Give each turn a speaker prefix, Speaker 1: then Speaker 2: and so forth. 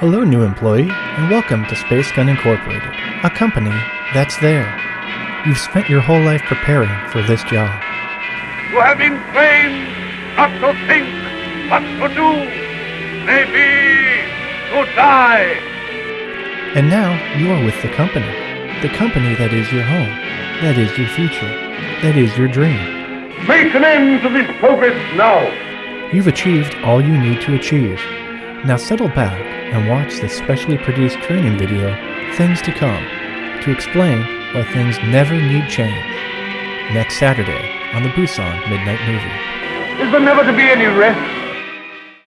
Speaker 1: Hello, new employee, and welcome to Space Gun Incorporated, a company that's there. You've spent your whole life preparing for this job.
Speaker 2: You have been trained not to think, but to do. Maybe to die.
Speaker 1: And now you are with the company. The company that is your home, that is your future, that is your dream.
Speaker 2: Make an end to this progress now.
Speaker 1: You've achieved all you need to achieve. Now settle back and watch the specially produced training video, Things to Come, to explain why things never need change. Next Saturday on the Busan Midnight Movie.
Speaker 2: Is there never to be any rest?